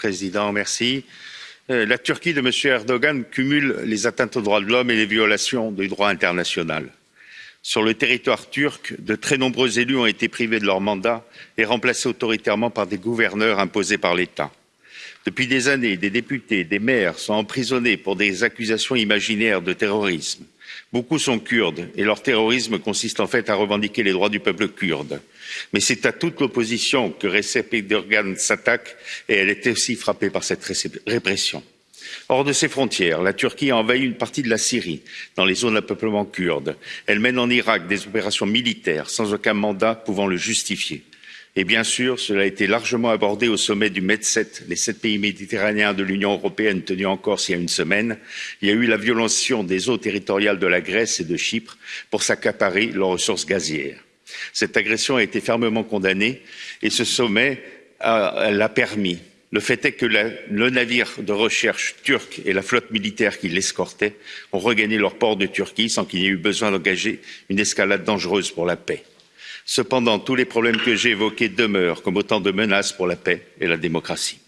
Président, merci. Euh, la Turquie de M. Erdogan cumule les atteintes aux droits de l'homme et les violations du droit international. Sur le territoire turc, de très nombreux élus ont été privés de leur mandat et remplacés autoritairement par des gouverneurs imposés par l'État. Depuis des années, des députés, des maires sont emprisonnés pour des accusations imaginaires de terrorisme. Beaucoup sont kurdes et leur terrorisme consiste en fait à revendiquer les droits du peuple kurde. Mais c'est à toute l'opposition que Recep Erdogan s'attaque et elle est aussi frappée par cette répression. Hors de ses frontières, la Turquie a envahi une partie de la Syrie, dans les zones à peuplement kurde. Elle mène en Irak des opérations militaires sans aucun mandat pouvant le justifier. Et bien sûr, cela a été largement abordé au sommet du Med7, les sept pays méditerranéens de l'Union européenne tenu en Corse il y a une semaine. Il y a eu la violation des eaux territoriales de la Grèce et de Chypre pour s'accaparer leurs ressources gazières. Cette agression a été fermement condamnée et ce sommet l'a permis. Le fait est que le navire de recherche turc et la flotte militaire qui l'escortait ont regagné leur port de Turquie sans qu'il y ait eu besoin d'engager une escalade dangereuse pour la paix. Cependant, tous les problèmes que j'ai évoqués demeurent comme autant de menaces pour la paix et la démocratie.